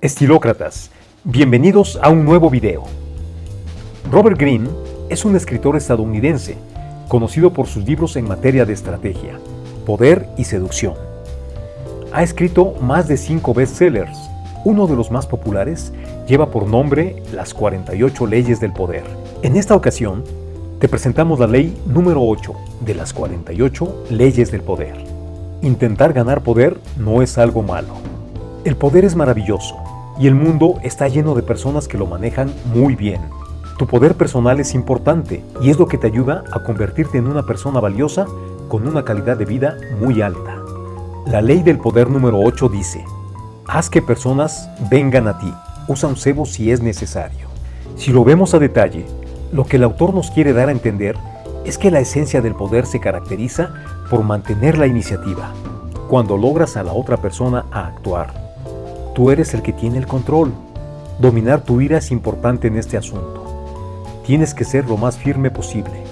Estilócratas, bienvenidos a un nuevo video. Robert Greene es un escritor estadounidense, conocido por sus libros en materia de estrategia, poder y seducción. Ha escrito más de cinco bestsellers. Uno de los más populares lleva por nombre Las 48 leyes del poder. En esta ocasión, te presentamos la ley número 8 de las 48 leyes del poder. Intentar ganar poder no es algo malo. El poder es maravilloso y el mundo está lleno de personas que lo manejan muy bien. Tu poder personal es importante y es lo que te ayuda a convertirte en una persona valiosa con una calidad de vida muy alta. La ley del poder número 8 dice, haz que personas vengan a ti, usa un cebo si es necesario. Si lo vemos a detalle, lo que el autor nos quiere dar a entender es que la esencia del poder se caracteriza por mantener la iniciativa, cuando logras a la otra persona a actuar Tú eres el que tiene el control. Dominar tu ira es importante en este asunto. Tienes que ser lo más firme posible,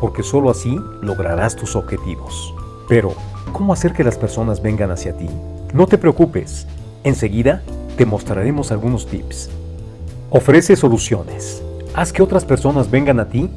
porque sólo así lograrás tus objetivos. Pero, ¿cómo hacer que las personas vengan hacia ti? No te preocupes, enseguida te mostraremos algunos tips. Ofrece soluciones. Haz que otras personas vengan a ti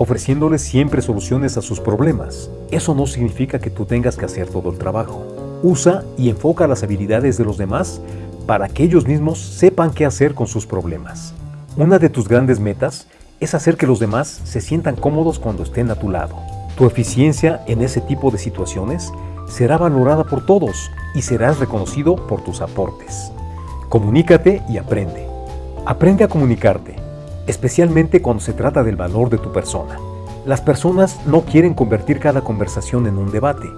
ofreciéndoles siempre soluciones a sus problemas. Eso no significa que tú tengas que hacer todo el trabajo. Usa y enfoca las habilidades de los demás para que ellos mismos sepan qué hacer con sus problemas. Una de tus grandes metas es hacer que los demás se sientan cómodos cuando estén a tu lado. Tu eficiencia en ese tipo de situaciones será valorada por todos y serás reconocido por tus aportes. Comunícate y aprende. Aprende a comunicarte, especialmente cuando se trata del valor de tu persona. Las personas no quieren convertir cada conversación en un debate.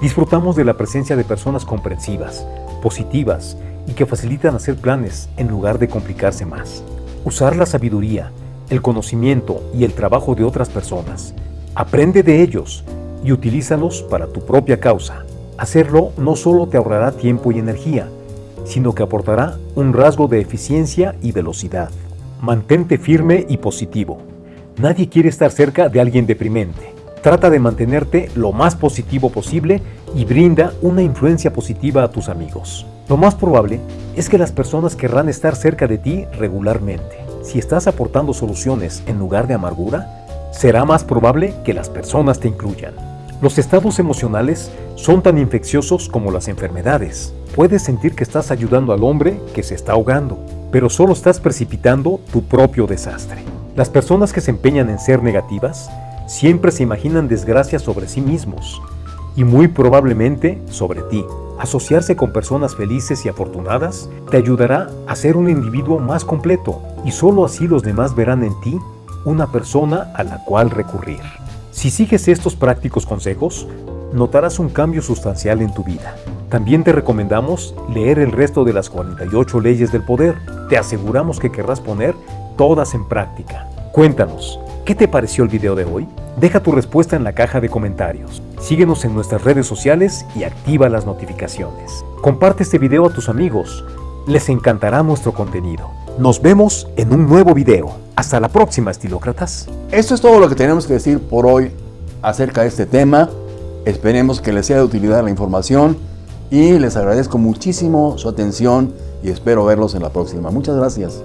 Disfrutamos de la presencia de personas comprensivas, positivas y que facilitan hacer planes en lugar de complicarse más. Usar la sabiduría, el conocimiento y el trabajo de otras personas. Aprende de ellos y utilízalos para tu propia causa. Hacerlo no solo te ahorrará tiempo y energía, sino que aportará un rasgo de eficiencia y velocidad. Mantente firme y positivo. Nadie quiere estar cerca de alguien deprimente. Trata de mantenerte lo más positivo posible y brinda una influencia positiva a tus amigos. Lo más probable es que las personas querrán estar cerca de ti regularmente. Si estás aportando soluciones en lugar de amargura, será más probable que las personas te incluyan. Los estados emocionales son tan infecciosos como las enfermedades. Puedes sentir que estás ayudando al hombre que se está ahogando, pero solo estás precipitando tu propio desastre. Las personas que se empeñan en ser negativas siempre se imaginan desgracias sobre sí mismos y muy probablemente sobre ti. Asociarse con personas felices y afortunadas te ayudará a ser un individuo más completo y solo así los demás verán en ti una persona a la cual recurrir. Si sigues estos prácticos consejos, notarás un cambio sustancial en tu vida. También te recomendamos leer el resto de las 48 leyes del poder. Te aseguramos que querrás poner todas en práctica. Cuéntanos, ¿qué te pareció el video de hoy? Deja tu respuesta en la caja de comentarios. Síguenos en nuestras redes sociales y activa las notificaciones. Comparte este video a tus amigos. Les encantará nuestro contenido. Nos vemos en un nuevo video. Hasta la próxima, estilócratas. Esto es todo lo que tenemos que decir por hoy acerca de este tema. Esperemos que les sea de utilidad la información y les agradezco muchísimo su atención y espero verlos en la próxima. Muchas gracias.